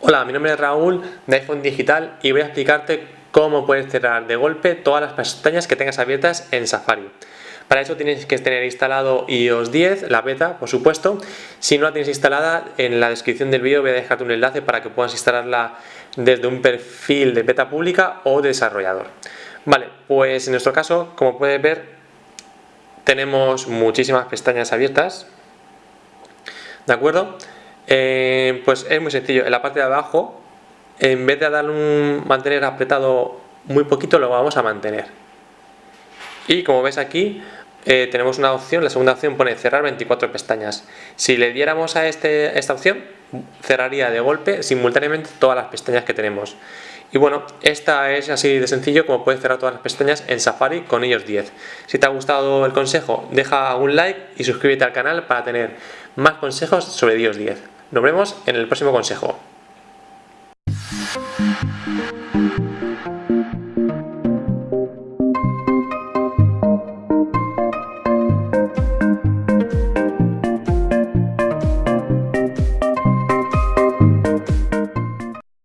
Hola, mi nombre es Raúl de iPhone Digital y voy a explicarte cómo puedes cerrar de golpe todas las pestañas que tengas abiertas en Safari. Para eso tienes que tener instalado iOS 10, la beta, por supuesto. Si no la tienes instalada, en la descripción del vídeo voy a dejarte un enlace para que puedas instalarla desde un perfil de beta pública o desarrollador. Vale, pues en nuestro caso, como puedes ver, tenemos muchísimas pestañas abiertas. ¿De acuerdo? Eh, pues es muy sencillo. En la parte de abajo, en vez de darle un mantener apretado muy poquito, lo vamos a mantener. Y como ves aquí, eh, tenemos una opción, la segunda opción pone cerrar 24 pestañas. Si le diéramos a este, esta opción, cerraría de golpe simultáneamente todas las pestañas que tenemos. Y bueno, esta es así de sencillo como puedes cerrar todas las pestañas en Safari con ellos 10. Si te ha gustado el consejo, deja un like y suscríbete al canal para tener más consejos sobre iOS 10. Nos vemos en el próximo consejo.